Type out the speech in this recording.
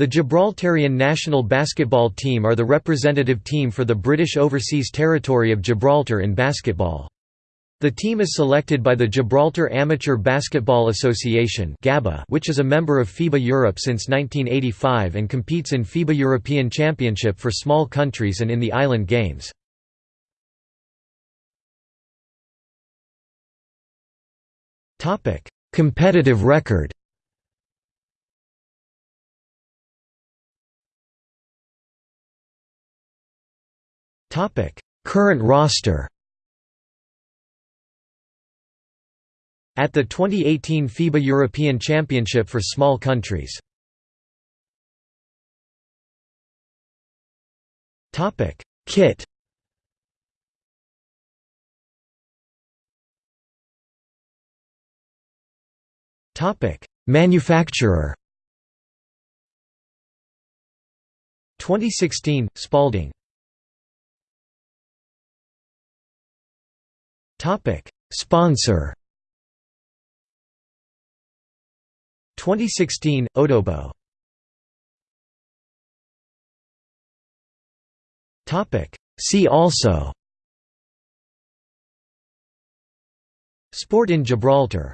The Gibraltarian national basketball team are the representative team for the British Overseas Territory of Gibraltar in basketball. The team is selected by the Gibraltar Amateur Basketball Association which is a member of FIBA Europe since 1985 and competes in FIBA European Championship for small countries and in the Island Games. Competitive record Current roster. At the 2018 FIBA European Championship for small countries. Topic. Kit. Topic: Manufacturer. 2016 Spalding Topic. Sponsor. 2016 Odobo Topic. See also. Sport in Gibraltar